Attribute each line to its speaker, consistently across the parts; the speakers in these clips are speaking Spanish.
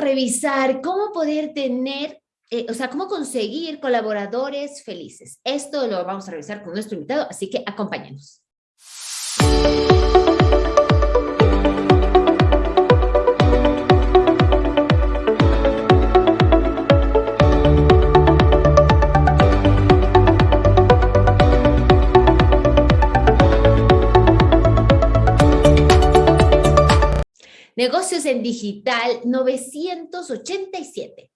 Speaker 1: revisar cómo poder tener, eh, o sea, cómo conseguir colaboradores felices. Esto lo vamos a revisar con nuestro invitado, así que acompáñenos. Negocios en Digital 987.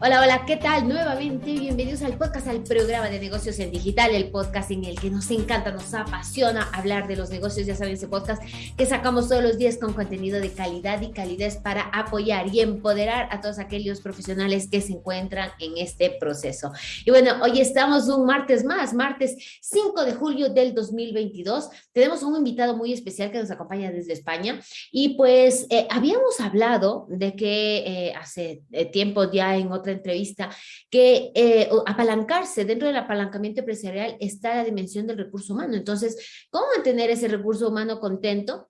Speaker 1: Hola, hola, ¿qué tal? Nuevamente, bienvenidos al podcast, al programa de negocios en digital, el podcast en el que nos encanta, nos apasiona hablar de los negocios, ya saben, ese podcast que sacamos todos los días con contenido de calidad y calidez para apoyar y empoderar a todos aquellos profesionales que se encuentran en este proceso. Y bueno, hoy estamos un martes más, martes 5 de julio del 2022. Tenemos un invitado muy especial que nos acompaña desde España y pues eh, habíamos hablado de que eh, hace eh, tiempo ya en otra entrevista, que eh, apalancarse dentro del apalancamiento empresarial está la dimensión del recurso humano. Entonces, ¿cómo mantener ese recurso humano contento?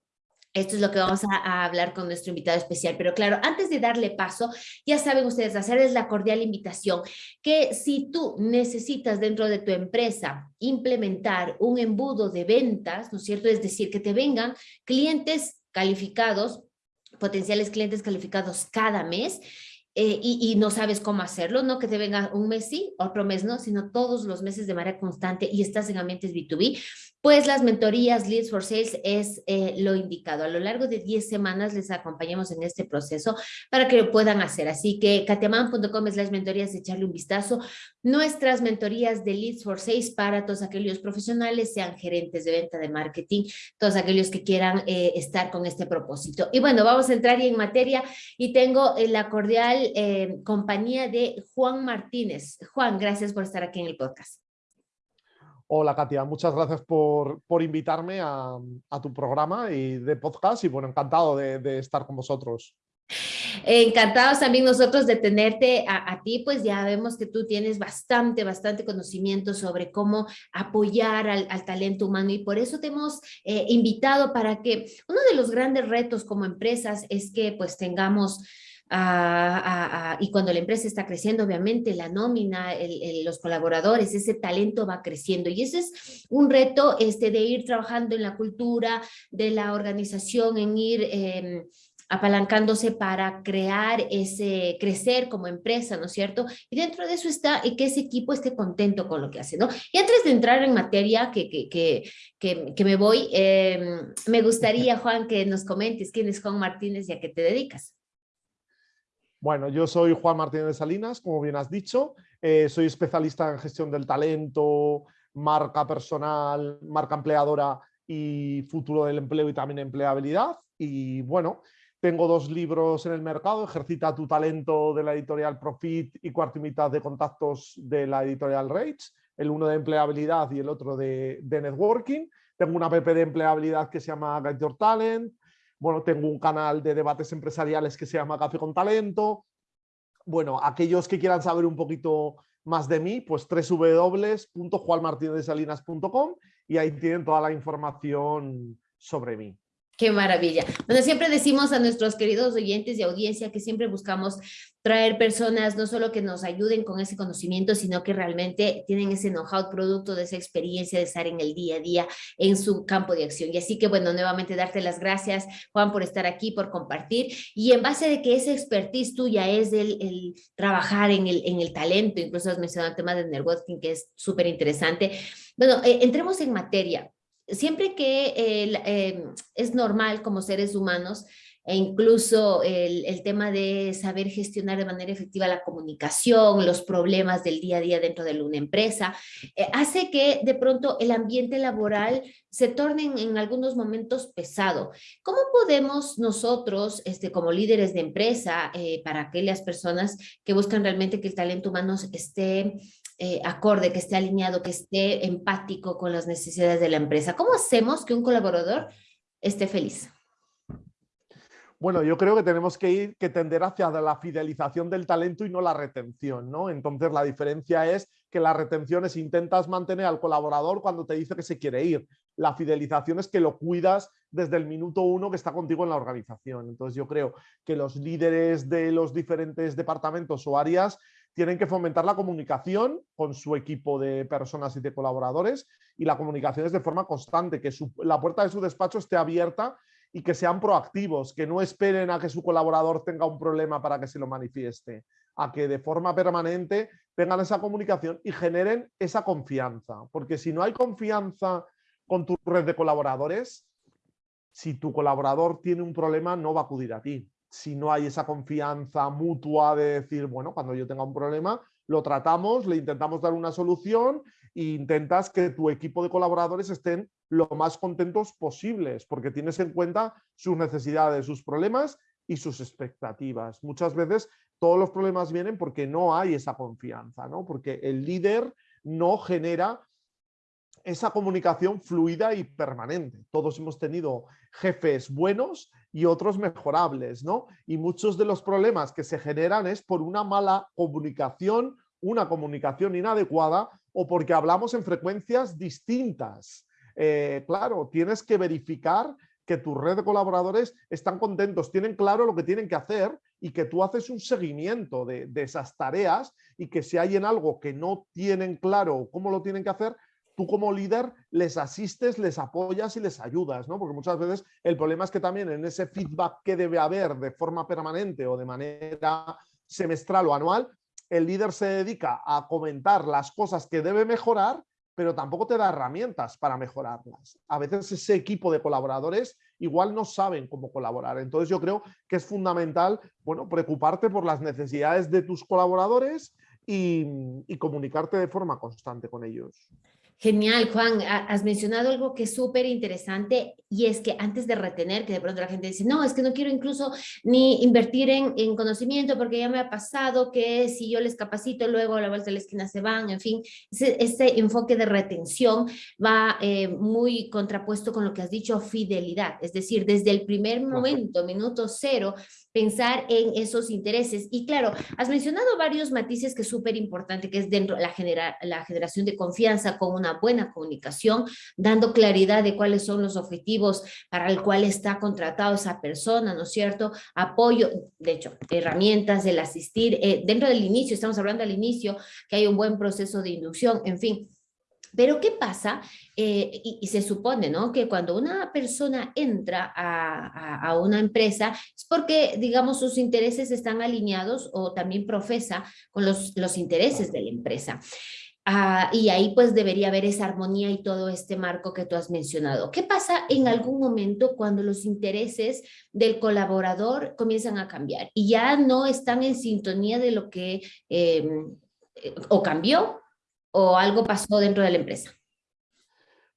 Speaker 1: Esto es lo que vamos a, hablar con nuestro invitado especial. Pero claro, antes de darle paso, ya saben ustedes, hacerles la cordial invitación que si tú necesitas dentro de tu empresa implementar un embudo de ventas, ¿no es cierto? Es decir, que te vengan clientes calificados, potenciales clientes calificados cada mes, eh, y, no sabes cómo hacerlo, no que te venga un mes sí, otro mes no, sino todos los meses de manera constante y estás en ambientes B2B, pues las mentorías Leads for Sales es eh, lo indicado. A lo largo de 10 semanas les acompañamos en este proceso para que lo puedan hacer. Así que katiaman.com es las mentorías, echarle un vistazo. Nuestras mentorías de Leads for Sales para todos aquellos profesionales, sean gerentes de venta, de marketing, todos aquellos que quieran eh, estar con este propósito. Y bueno, vamos a entrar en materia y tengo la cordial eh, compañía de Juan Martínez. Juan, gracias por estar aquí en el podcast.
Speaker 2: Hola Katia, muchas gracias por, invitarme a, tu programa y de podcast y bueno, encantado de, estar con vosotros.
Speaker 1: Encantados también nosotros de tenerte a, ti, pues ya vemos que tú tienes bastante, bastante conocimiento sobre cómo apoyar al, talento humano y por eso te hemos eh, invitado para que uno de los grandes retos como empresas es que pues tengamos y cuando la empresa está creciendo, obviamente la nómina, los colaboradores, ese talento va creciendo y ese es un reto este, de ir trabajando en la cultura de la organización, en ir em, apalancándose para crear ese, crecer como empresa, ¿no es cierto? Y dentro de eso está que ese equipo esté contento con lo que hace, ¿no? Y antes de entrar en materia que, que, que, que me voy, em, me gustaría, Juan, que nos comentes quién es Juan Martínez y a qué te dedicas.
Speaker 2: Bueno, yo soy Juan Martínez Salinas, como bien has dicho. Eh, soy especialista en gestión del talento, marca personal, marca empleadora y futuro del empleo y también empleabilidad. Y bueno, tengo dos libros en el mercado, Ejercita tu talento de la editorial Profit y Cuarto y mitad de contactos de la editorial Rage, el uno de empleabilidad y el otro de, de networking. Tengo una app de empleabilidad que se llama Get Your Talent, bueno, tengo un canal de debates empresariales que se llama Café con Talento. Bueno, aquellos que quieran saber un poquito más de mí, pues www.juanmartinezsalinas.com y ahí tienen toda la información sobre mí.
Speaker 1: Qué maravilla. Bueno, siempre decimos a nuestros queridos oyentes y audiencia que siempre buscamos traer personas no solo que nos ayuden con ese conocimiento, sino que realmente tienen ese know-how producto de esa experiencia de estar en el día a día en su campo de acción. Y así que, bueno, nuevamente darte las gracias, Juan, por estar aquí, por compartir. Y en base de que esa expertise tuya es el, el trabajar en el, en el talento, incluso has mencionado el tema del networking, que es súper interesante. Bueno, eh, entremos en materia siempre que eh, es normal como seres humanos, e incluso el, tema de saber gestionar de manera efectiva la comunicación, los problemas del día a día dentro de una empresa, eh, hace que de pronto el ambiente laboral se torne en, algunos momentos pesado. ¿Cómo podemos nosotros, este, como líderes de empresa, eh, para aquellas personas que buscan realmente que el talento humano esté eh, acorde, que esté alineado, que esté empático con las necesidades de la empresa. ¿Cómo hacemos que un colaborador esté feliz?
Speaker 2: Bueno, yo creo que tenemos que ir, que tender hacia la fidelización del talento y no la retención, ¿no? Entonces la diferencia es que la retención es intentas mantener al colaborador cuando te dice que se quiere ir, la fidelización es que lo cuidas desde el minuto uno que está contigo en la organización. Entonces yo creo que los líderes de los diferentes departamentos o áreas tienen que fomentar la comunicación con su equipo de personas y de colaboradores y la comunicación es de forma constante, que la puerta de su despacho esté abierta y que sean proactivos, que no esperen a que su colaborador tenga un problema para que se lo manifieste, a que de forma permanente tengan esa comunicación y generen esa confianza. Porque si no hay confianza con tu red de colaboradores, si tu colaborador tiene un problema no va a acudir a ti. Si no hay esa confianza mutua de decir, bueno, cuando yo tenga un problema, lo tratamos, le intentamos dar una solución e intentas que tu equipo de colaboradores estén lo más contentos posibles, porque tienes en cuenta sus necesidades, sus problemas y sus expectativas. Muchas veces todos los problemas vienen porque no hay esa confianza, ¿no? porque el líder no genera esa comunicación fluida y permanente. Todos hemos tenido jefes buenos y otros mejorables, ¿no? Y muchos de los problemas que se generan es por una mala comunicación, una comunicación inadecuada o porque hablamos en frecuencias distintas. Eh, claro, tienes que verificar que tu red de colaboradores están contentos, tienen claro lo que tienen que hacer y que tú haces un seguimiento de, esas tareas y que si hay en algo que no tienen claro cómo lo tienen que hacer, tú como líder les asistes, les apoyas y les ayudas, ¿no? Porque muchas veces el problema es que también en ese feedback que debe haber de forma permanente o de manera semestral o anual, el líder se dedica a comentar las cosas que debe mejorar, pero tampoco te da herramientas para mejorarlas. A veces ese equipo de colaboradores igual no saben cómo colaborar. Entonces yo creo que es fundamental bueno, preocuparte por las necesidades de tus colaboradores y, y comunicarte de forma constante con ellos.
Speaker 1: Genial, Juan. Has mencionado algo que es súper interesante y es que antes de retener, que de pronto la gente dice, no, es que no quiero incluso ni invertir en, en conocimiento porque ya me ha pasado que si yo les capacito, luego a la vuelta de la esquina se van, en fin, ese, enfoque de retención va eh, muy contrapuesto con lo que has dicho, fidelidad. Es decir, desde el primer momento, minuto cero, pensar en esos intereses. Y claro, has mencionado varios matices que es súper importante, que es dentro de la, la generación de confianza con una buena comunicación, dando claridad de cuáles son los objetivos para el cual está contratado esa persona, ¿no es cierto? Apoyo, de hecho, herramientas, el asistir, eh, dentro del inicio, estamos hablando al inicio, que hay un buen proceso de inducción, en fin, pero ¿qué pasa? Eh, y, se supone ¿no? que cuando una persona entra a, una empresa es porque, digamos, sus intereses están alineados o también profesa con los, los intereses de la empresa. Ah, y ahí pues debería haber esa armonía y todo este marco que tú has mencionado. ¿Qué pasa en algún momento cuando los intereses del colaborador comienzan a cambiar y ya no están en sintonía de lo que em, eh, o cambió o algo pasó dentro de la empresa?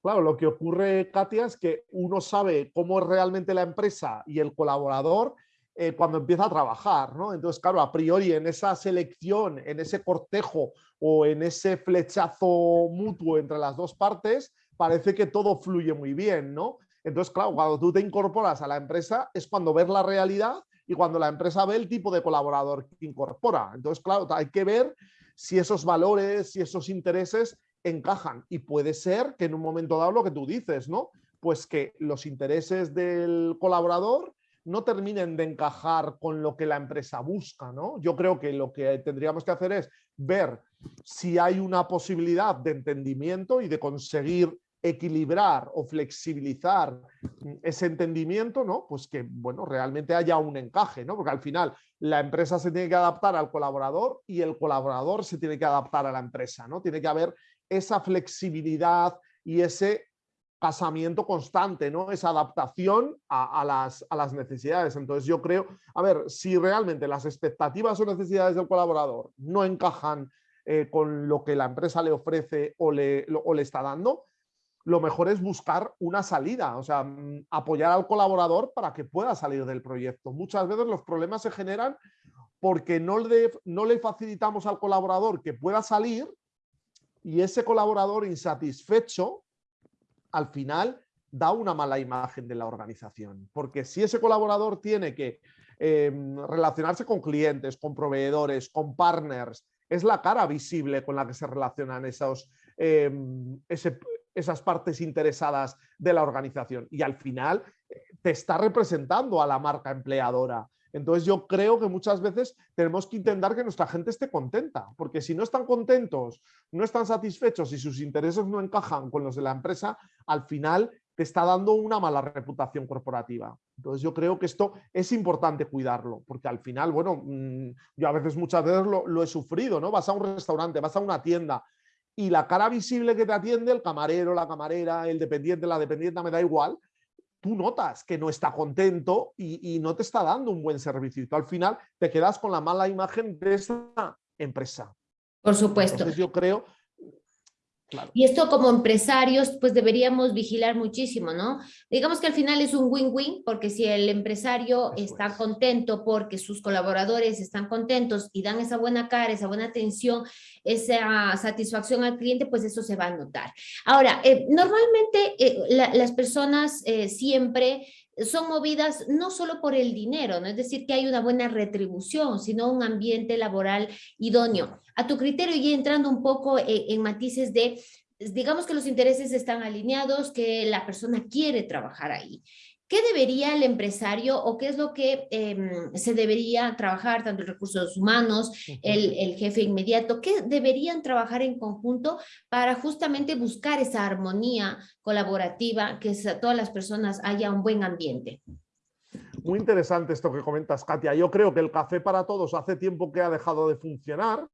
Speaker 2: Claro, lo que ocurre, Katia, es que uno sabe cómo es realmente la empresa y el colaborador eh, cuando empieza a trabajar, ¿no? Entonces, claro, a priori en esa selección, en ese cortejo o en ese flechazo mutuo entre las dos partes, parece que todo fluye muy bien, ¿no? Entonces, claro, cuando tú te incorporas a la empresa es cuando ves la realidad y cuando la empresa ve el tipo de colaborador que incorpora. Entonces, claro, hay que ver si esos valores, si esos intereses encajan. Y puede ser que en un momento dado lo que tú dices, ¿no? Pues que los intereses del colaborador no terminen de encajar con lo que la empresa busca, ¿no? Yo creo que lo que tendríamos que hacer es ver si hay una posibilidad de entendimiento y de conseguir equilibrar o flexibilizar ese entendimiento, ¿no? Pues que, bueno, realmente haya un encaje, ¿no? Porque al final la empresa se tiene que adaptar al colaborador y el colaborador se tiene que adaptar a la empresa, ¿no? Tiene que haber esa flexibilidad y ese casamiento constante, ¿no? Esa adaptación a, las, a, las, necesidades. Entonces yo creo, a ver, si realmente las expectativas o necesidades del colaborador no encajan eh, con lo que la empresa le ofrece o le, o le está dando, lo mejor es buscar una salida, o sea, mm, apoyar al colaborador para que pueda salir del proyecto. Muchas veces los problemas se generan porque no le, no le facilitamos al colaborador que pueda salir y ese colaborador insatisfecho al final da una mala imagen de la organización. Porque si ese colaborador tiene que em, relacionarse con clientes, con proveedores, con partners, es la cara visible con la que se relacionan esos, em, esas partes interesadas de la organización y al final eh, te está representando a la marca empleadora. Entonces yo creo que muchas veces tenemos que intentar que nuestra gente esté contenta, porque si no están contentos, no están satisfechos y sus intereses no encajan con los de la empresa, al final te está dando una mala reputación corporativa. Entonces yo creo que esto es importante cuidarlo, porque al final, bueno, mm, yo a veces muchas veces lo, lo he sufrido, ¿no? Vas a un restaurante, vas a una tienda y la cara visible que te atiende, el camarero, la camarera, el dependiente, la dependiente, me da igual, tú notas que no está contento y, no te está dando un buen servicio. Y tú al final te quedas con la mala imagen de esa empresa.
Speaker 1: Por supuesto.
Speaker 2: Entonces yo creo
Speaker 1: y esto como empresarios, pues deberíamos vigilar muchísimo, ¿no? Digamos que al final es un win-win, porque si el empresario está contento porque sus colaboradores están contentos y dan esa buena cara, esa buena atención, esa satisfacción al cliente, pues eso se va a notar. Ahora, eh, normalmente eh, las personas eh, siempre son movidas no solo por el dinero, no es decir que hay una buena retribución, sino un ambiente laboral idóneo. A tu criterio, y entrando un poco en, matices de, digamos que los intereses están alineados, que la persona quiere trabajar ahí. ¿Qué debería el empresario o qué es lo que em, se debería trabajar, tanto recursos humanos, el, el, jefe inmediato, qué deberían trabajar en conjunto para justamente buscar esa armonía colaborativa, que todas las personas haya un buen ambiente?
Speaker 2: Muy interesante esto que comentas, Katia. Yo creo que el café para todos hace tiempo que ha dejado de funcionar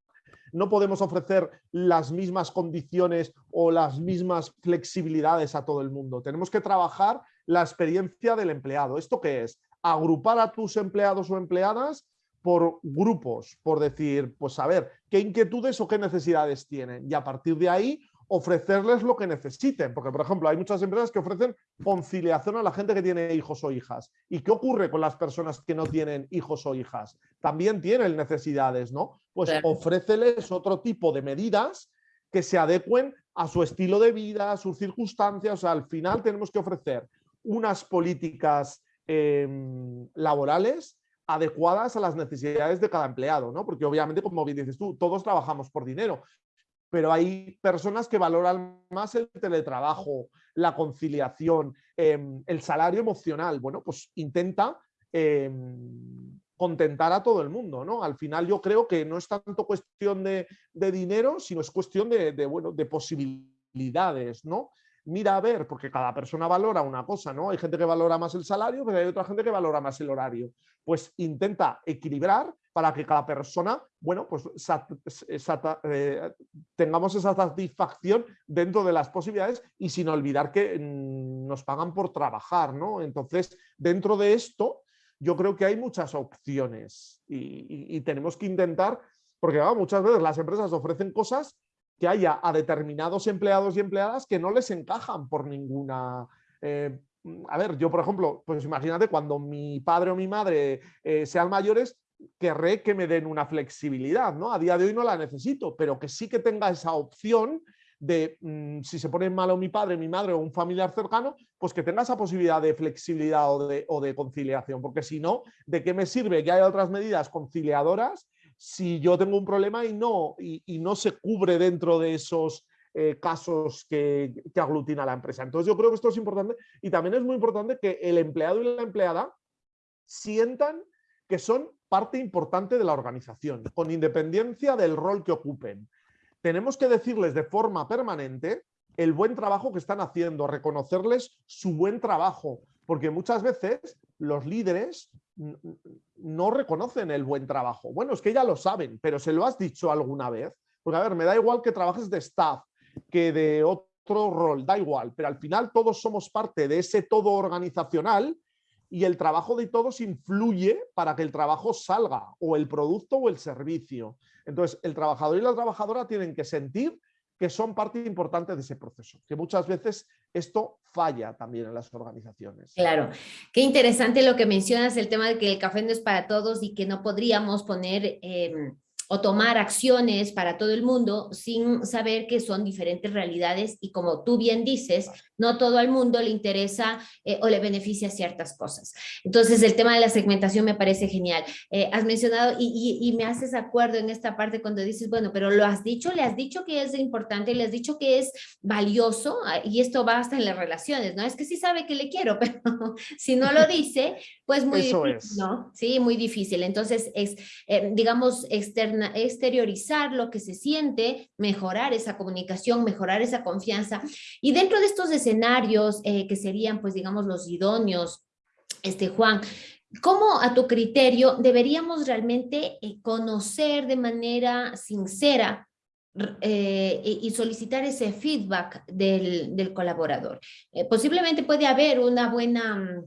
Speaker 2: no podemos ofrecer las mismas condiciones o las mismas flexibilidades a todo el mundo. Tenemos que trabajar la experiencia del empleado. ¿Esto qué es? Agrupar a tus empleados o empleadas por grupos, por decir, pues a ver, qué inquietudes o qué necesidades tienen y a partir de ahí ofrecerles lo que necesiten, porque por ejemplo hay muchas empresas que ofrecen conciliación a la gente que tiene hijos o hijas. ¿Y qué ocurre con las personas que no tienen hijos o hijas? También tienen necesidades, ¿no? Pues ofréceles otro tipo de medidas que se adecuen a su estilo de vida, a sus circunstancias, o sea, al final tenemos que ofrecer unas políticas em, laborales adecuadas a las necesidades de cada empleado, ¿no? Porque obviamente, como bien dices tú, todos trabajamos por dinero, pero hay personas que valoran más el teletrabajo, la conciliación, em, el salario emocional. Bueno, pues intenta em, contentar a todo el mundo, ¿no? Al final yo creo que no es tanto cuestión de, dinero, sino es cuestión de, bueno, de posibilidades, ¿no? Mira a ver, porque cada persona valora una cosa, ¿no? Hay gente que valora más el salario, pero hay otra gente que valora más el horario. Pues intenta equilibrar para que cada persona, bueno, pues eh, tengamos esa satisfacción dentro de las posibilidades y sin olvidar que mm, nos pagan por trabajar, ¿no? Entonces, dentro de esto, yo creo que hay muchas opciones y, tenemos que intentar, porque muchas veces las empresas ofrecen cosas que haya a determinados empleados y empleadas que no les encajan por ninguna... Eh, a ver, yo por ejemplo, pues imagínate cuando mi padre o mi madre eh, sean mayores, querré que me den una flexibilidad, ¿no? A día de hoy no la necesito, pero que sí que tenga esa opción de mm, si se pone malo mi padre, mi madre o un familiar cercano, pues que tenga esa posibilidad de flexibilidad o de, o de conciliación, porque si no, ¿de qué me sirve que haya otras medidas conciliadoras si yo tengo un problema y no, y, no se cubre dentro de esos eh, casos que, que, aglutina la empresa. Entonces yo creo que esto es importante y también es muy importante que el empleado y la empleada sientan que son parte importante de la organización, con independencia del rol que ocupen. Tenemos que decirles de forma permanente el buen trabajo que están haciendo, reconocerles su buen trabajo, porque muchas veces los líderes no reconocen el buen trabajo. Bueno, es que ya lo saben, pero ¿se lo has dicho alguna vez? Porque a ver, me da igual que trabajes de staff, que de otro rol, da igual, pero al final todos somos parte de ese todo organizacional y el trabajo de todos influye para que el trabajo salga, o el producto o el servicio. Entonces, el trabajador y la trabajadora tienen que sentir que son parte importante de ese proceso, que muchas veces esto falla también en las organizaciones.
Speaker 1: Claro, qué interesante lo que mencionas, el tema de que el café no es para todos y que no podríamos poner... Em, o tomar acciones para todo el mundo sin saber que son diferentes realidades y como tú bien dices, no todo el mundo le interesa eh, o le beneficia ciertas cosas. Entonces el tema de la segmentación me parece genial. Eh, has mencionado y, y, me haces acuerdo en esta parte cuando dices, bueno, pero lo has dicho, le has dicho que es importante, le has dicho que es valioso ah, y esto va hasta en las relaciones, ¿no? Es que sí sabe que le quiero, pero si no lo dice, pues muy difícil, ¿no? Sí, muy difícil. Entonces es, eh, digamos, externa, exteriorizar lo que se siente, mejorar esa comunicación, mejorar esa confianza. Y dentro de estos escenarios eh, que serían, pues digamos, los idóneos, este Juan, ¿Cómo a tu criterio deberíamos realmente eh, conocer de manera sincera eh, y solicitar ese feedback del, colaborador? posiblemente puede haber una buena mm,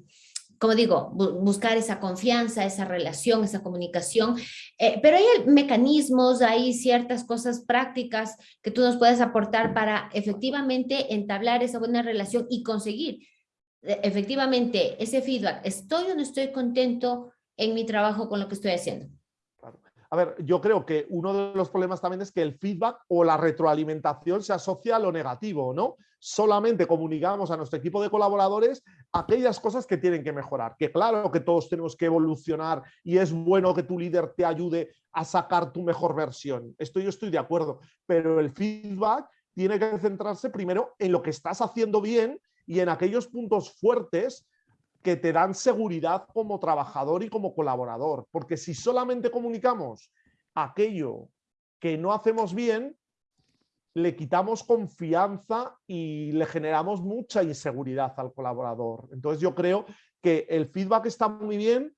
Speaker 1: como digo, buscar esa confianza, esa relación, esa comunicación, eh, pero hay mecanismos, hay ciertas cosas prácticas que tú nos puedes aportar para efectivamente entablar esa buena relación y conseguir eh, efectivamente ese feedback. ¿Estoy o no estoy contento en mi trabajo con lo que estoy haciendo?
Speaker 2: A ver, yo creo que uno de los problemas también es que el feedback o la retroalimentación se asocia a lo negativo, ¿no? Solamente comunicamos a nuestro equipo de colaboradores aquellas cosas que tienen que mejorar. Que claro que todos tenemos que evolucionar y es bueno que tu líder te ayude a sacar tu mejor versión. Esto yo estoy de acuerdo, pero el feedback tiene que centrarse primero en lo que estás haciendo bien y en aquellos puntos fuertes que te dan seguridad como trabajador y como colaborador. Porque si solamente comunicamos aquello que no hacemos bien, le quitamos confianza y le generamos mucha inseguridad al colaborador. Entonces yo creo que el feedback está muy bien,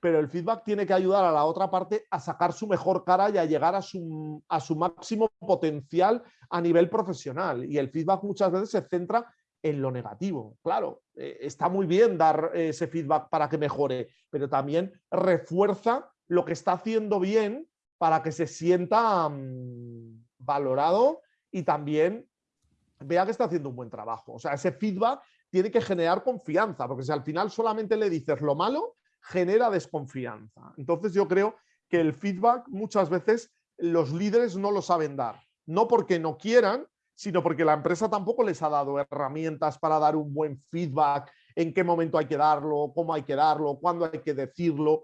Speaker 2: pero el feedback tiene que ayudar a la otra parte a sacar su mejor cara y a llegar a su, a su máximo potencial a nivel profesional. Y el feedback muchas veces se centra en lo negativo. Claro, eh, está muy bien dar ese feedback para que mejore, pero también refuerza lo que está haciendo bien para que se sienta mm, valorado y también vea que está haciendo un buen trabajo. O sea, ese feedback tiene que generar confianza, porque si al final solamente le dices lo malo, genera desconfianza. Entonces yo creo que el feedback muchas veces los líderes no lo saben dar. No porque no quieran, sino porque la empresa tampoco les ha dado herramientas para dar un buen feedback, en qué momento hay que darlo, cómo hay que darlo, cuándo hay que decirlo,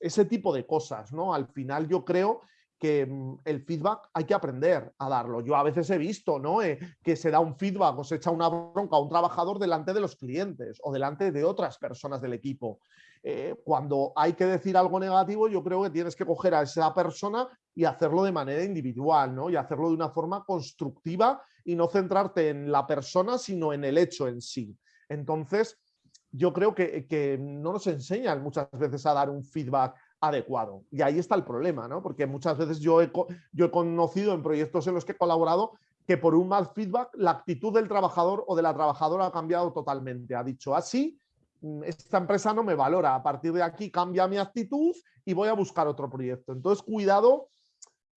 Speaker 2: ese tipo de cosas, ¿no? Al final yo creo que mm, el feedback hay que aprender a darlo. Yo a veces he visto ¿no? Eh, que se da un feedback o se echa una bronca a un trabajador delante de los clientes o delante de otras personas del equipo. Eh, cuando hay que decir algo negativo, yo creo que tienes que coger a esa persona y hacerlo de manera individual, ¿no? Y hacerlo de una forma constructiva y no centrarte en la persona, sino en el hecho en sí. Entonces, yo creo que, que no nos enseñan muchas veces a dar un feedback adecuado. Y ahí está el problema, ¿no? Porque muchas veces yo he, yo he conocido en proyectos en los que he colaborado que por un mal feedback la actitud del trabajador o de la trabajadora ha cambiado totalmente. Ha dicho así, Mm, esta empresa no me valora, a partir de aquí cambia mi actitud y voy a buscar otro proyecto. Entonces, cuidado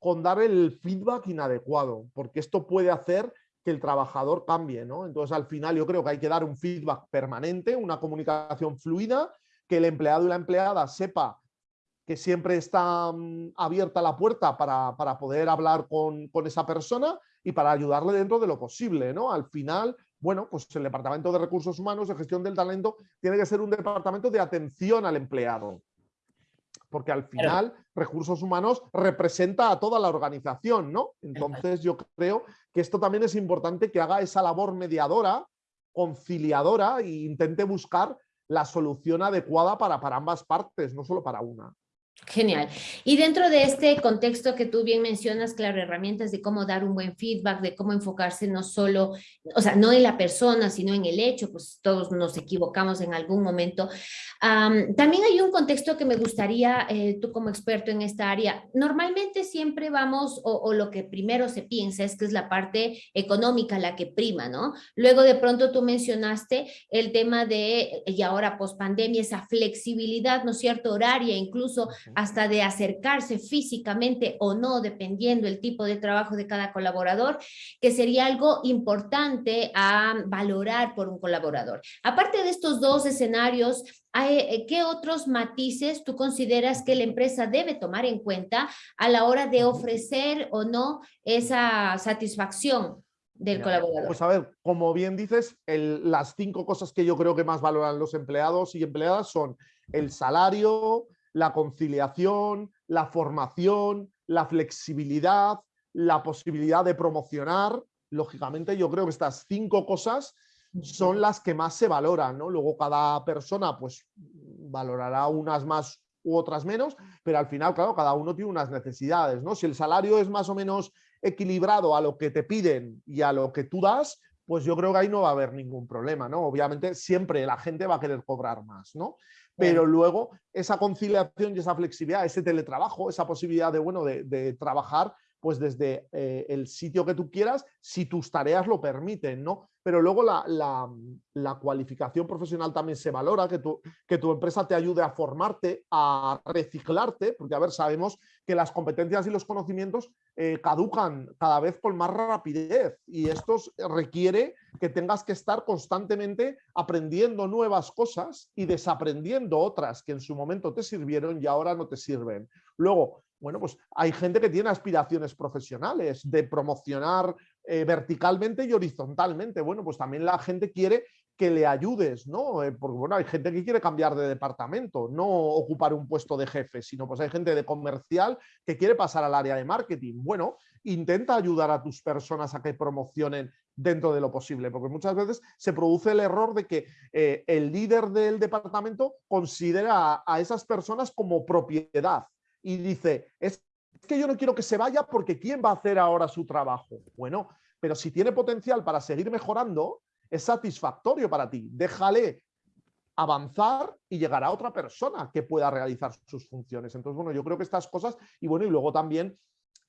Speaker 2: con dar el feedback inadecuado, porque esto puede hacer que el trabajador cambie, ¿no? Entonces, al final yo creo que hay que dar un feedback permanente, una comunicación fluida, que el empleado y la empleada sepa que siempre está mm, abierta la puerta para, para poder hablar con, con, esa persona y para ayudarle dentro de lo posible, ¿no? Al final, bueno, pues el Departamento de Recursos Humanos, de Gestión del Talento, tiene que ser un departamento de atención al empleado. Porque al final, recursos humanos representa a toda la organización, ¿no? Entonces yo creo que esto también es importante que haga esa labor mediadora, conciliadora e intente buscar la solución adecuada para, para ambas partes, no solo para una.
Speaker 1: Genial. Y dentro de este contexto que tú bien mencionas, claro, herramientas de cómo dar un buen feedback, de cómo enfocarse no solo, o sea, no en la persona, sino en el hecho, pues todos nos equivocamos en algún momento. también hay un contexto que me gustaría, eh, tú como experto en esta área, normalmente siempre vamos, o, o, lo que primero se piensa es que es la parte económica la que prima, ¿no? Luego de pronto tú mencionaste el tema de, y ahora post pandemia, esa flexibilidad, ¿no es cierto?, horaria, incluso hasta de acercarse físicamente o no, dependiendo el tipo de trabajo de cada colaborador, que sería algo importante a valorar por un colaborador. Aparte de estos dos escenarios, eh, ¿qué otros matices tú consideras que la empresa debe tomar en cuenta a la hora de ofrecer o no esa satisfacción del colaborador?
Speaker 2: Pues a ver, como bien dices, las cinco cosas que yo creo que más valoran los empleados y empleadas son el salario, la conciliación, la formación, la flexibilidad, la posibilidad de promocionar. Lógicamente, yo creo que estas cinco cosas son las que más se valoran, ¿no? Luego cada persona pues valorará unas más u otras menos, pero al final, claro, cada uno tiene unas necesidades, ¿no? Si el salario es más o menos equilibrado a lo que te piden y a lo que tú das, pues yo creo que ahí no va a haber ningún problema, ¿no? Obviamente siempre la gente va a querer cobrar más, ¿no? Pero luego esa conciliación y esa flexibilidad, ese teletrabajo, esa posibilidad de, bueno, de trabajar pues desde eh, el sitio que tú quieras, si tus tareas lo permiten, ¿no? Pero luego la, cualificación profesional también se valora, que tu, que tu empresa te ayude a formarte, a reciclarte, porque a ver, sabemos que las competencias y los conocimientos eh, caducan cada vez con más rapidez y esto requiere que tengas que estar constantemente aprendiendo nuevas cosas y desaprendiendo otras que en su momento te sirvieron y ahora no te sirven. Luego, bueno, pues hay gente que tiene aspiraciones profesionales de promocionar eh, verticalmente y horizontalmente. Bueno, pues también la gente quiere que le ayudes, ¿no? Eh, porque bueno, hay gente que quiere cambiar de departamento, no ocupar un puesto de jefe, sino pues hay gente de comercial que quiere pasar al área de marketing. Bueno, intenta ayudar a tus personas a que promocionen dentro de lo posible, porque muchas veces se produce el error de que eh, el líder del departamento considera a esas personas como propiedad y dice, es que yo no quiero que se vaya porque ¿quién va a hacer ahora su trabajo? Bueno, pero si tiene potencial para seguir mejorando, es satisfactorio para ti. Déjale avanzar y llegar a otra persona que pueda realizar sus funciones. Entonces, bueno, yo creo que estas cosas, y bueno, y luego también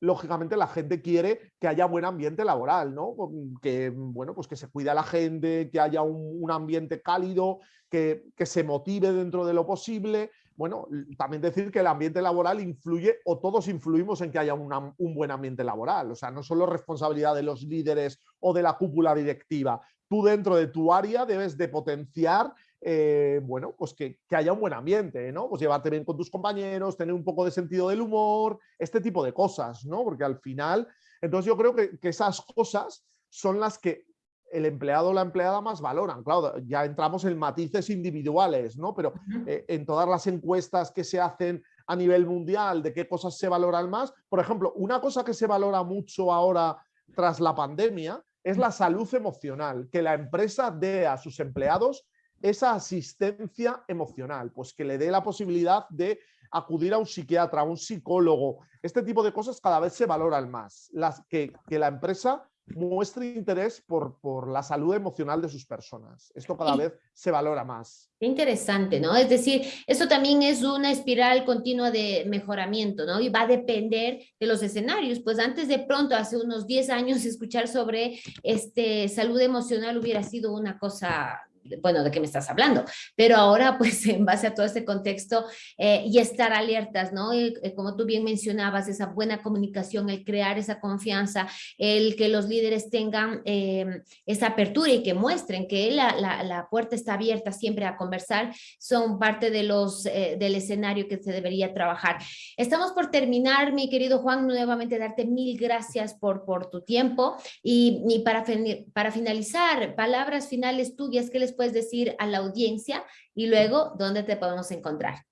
Speaker 2: lógicamente la gente quiere que haya buen ambiente laboral, ¿no? Que, bueno, pues que se cuide a la gente, que haya un, ambiente cálido, que, que, se motive dentro de lo posible, bueno, también decir que el ambiente laboral influye o todos influimos en que haya un buen ambiente laboral. O sea, no solo responsabilidad de los líderes o de la cúpula directiva. Tú dentro de tu área debes de potenciar eh, bueno, pues que, haya un buen ambiente, ¿no? Pues llevarte bien con tus compañeros, tener un poco de sentido del humor, este tipo de cosas, ¿no? Porque al final, entonces yo creo que, que esas cosas son las que el empleado o la empleada más valoran. Claro, ya entramos en matices individuales, ¿no? Pero eh, en todas las encuestas que se hacen a nivel mundial de qué cosas se valoran más, por ejemplo, una cosa que se valora mucho ahora tras la pandemia es la salud emocional, que la empresa dé a sus empleados esa asistencia emocional, pues que le dé la posibilidad de acudir a un psiquiatra, a un psicólogo. Este tipo de cosas cada vez se valoran más. Las que, que la empresa muestre interés por, por, la salud emocional de sus personas. Esto cada vez se valora más.
Speaker 1: Interesante, ¿no? Es decir, esto también es una espiral continua de mejoramiento, ¿no? Y va a depender de los escenarios. Pues antes de pronto, hace unos 10 años, escuchar sobre este, salud emocional hubiera sido una cosa bueno, ¿de qué me estás hablando? Pero ahora, pues, en base a todo este contexto eh, y estar alertas, ¿no? Eh, como tú bien mencionabas, esa buena comunicación, el crear esa confianza, el que los líderes tengan em, esa apertura y que muestren que la, la, puerta está abierta siempre a conversar, son parte de los, eh, del escenario que se debería trabajar. Estamos por terminar, mi querido Juan, nuevamente darte mil gracias por, por tu tiempo y, y para, para finalizar, palabras finales tuyas que les puedes decir a la audiencia y luego dónde te podemos encontrar.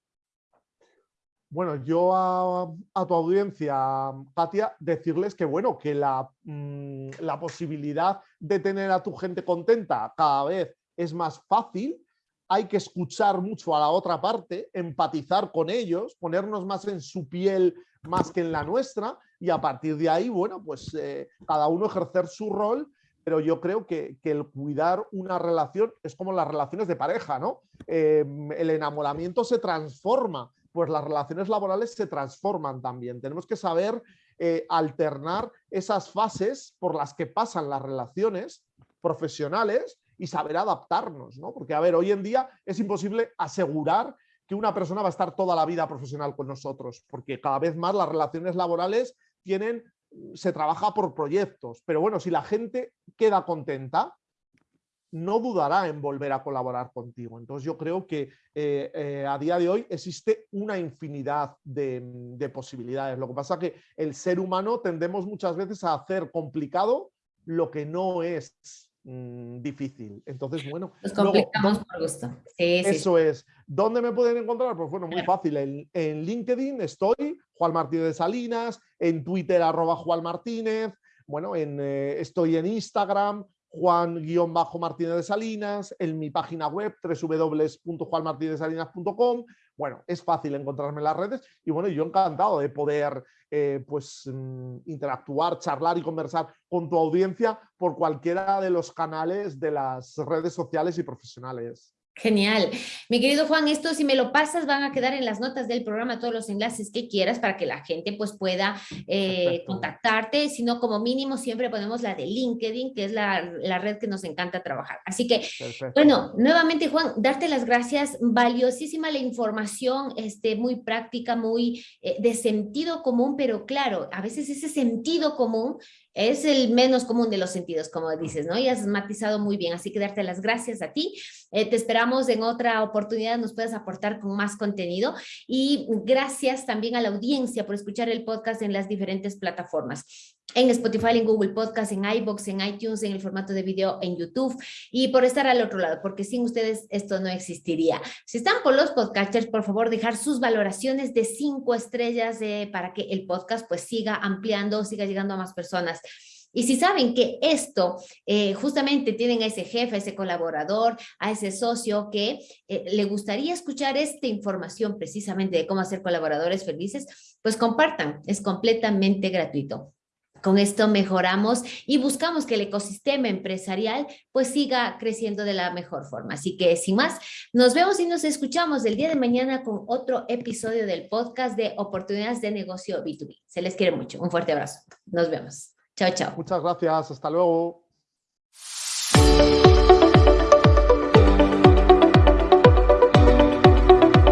Speaker 2: Bueno, yo a, tu audiencia, Katia, decirles que bueno, que la, mm, la posibilidad de tener a tu gente contenta cada vez es más fácil, hay que escuchar mucho a la otra parte, empatizar con ellos, ponernos más en su piel más que en la nuestra y a partir de ahí, bueno, pues eh, cada uno ejercer su rol pero yo creo que, el cuidar una relación es como las relaciones de pareja, ¿no? Em, el enamoramiento se transforma, pues las relaciones laborales se transforman también. Tenemos que saber eh, alternar esas fases por las que pasan las relaciones profesionales y saber adaptarnos, ¿no? Porque, a ver, hoy en día es imposible asegurar que que una persona va a estar toda la vida profesional con nosotros, porque cada vez más las relaciones laborales tienen, se trabaja por proyectos, pero bueno, si la gente queda contenta, no dudará en volver a colaborar contigo. Entonces yo creo que eh, eh, a día de hoy existe una infinidad de, posibilidades. Lo que pasa es que el ser humano tendemos muchas veces a hacer complicado lo que no es mm, difícil. Entonces, bueno.
Speaker 1: Nos complicamos por gusto.
Speaker 2: eso es. ¿Dónde me pueden encontrar? Pues bueno, muy fácil. En, LinkedIn estoy, Juan Martínez de Salinas, en Twitter arroba Juan Martínez, bueno, en, eh, estoy en Instagram, Juan-Martínez de Salinas, en mi página web www.juanmartinezsalinas.com. Bueno, es fácil encontrarme en las redes y bueno, yo encantado de poder eh, pues, mm, interactuar, charlar y conversar con tu audiencia por cualquiera de los canales de las redes sociales y profesionales.
Speaker 1: Genial. Mi querido Juan, esto si me lo pasas van a quedar en las notas del programa todos los enlaces que quieras para que la gente pues pueda eh, contactarte, si no como mínimo siempre ponemos la de LinkedIn, que es la, red que nos encanta trabajar. Así que, bueno, nuevamente Juan, darte las gracias, valiosísima la información, este, muy práctica, muy eh, de sentido común, pero claro, a veces ese sentido común es el menos común de los sentidos, como dices, ¿no? Y has matizado muy bien, así que darte las gracias a ti. Eh, te esperamos en otra oportunidad, nos puedas aportar con más contenido y gracias también a la audiencia por escuchar el podcast en las diferentes plataformas en Spotify, en Google Podcast, en iBox, en iTunes, en el formato de video en YouTube y por estar al otro lado, porque sin ustedes esto no existiría. Si están por los podcasters, por favor, dejar sus valoraciones de cinco estrellas eh, para que el podcast pues siga ampliando, siga llegando a más personas. Y si saben que esto eh, justamente tienen a ese jefe, a ese colaborador, a ese socio que eh, le gustaría escuchar esta información precisamente de cómo hacer colaboradores felices, pues compartan, es completamente gratuito. Con esto mejoramos y buscamos que el ecosistema empresarial pues siga creciendo de la mejor forma. Así que sin más, nos vemos y nos escuchamos el día de mañana con otro episodio del podcast de Oportunidades de Negocio B2B. Se les quiere mucho. Un fuerte abrazo. Nos vemos. Chao, chao.
Speaker 2: Muchas gracias. Hasta luego.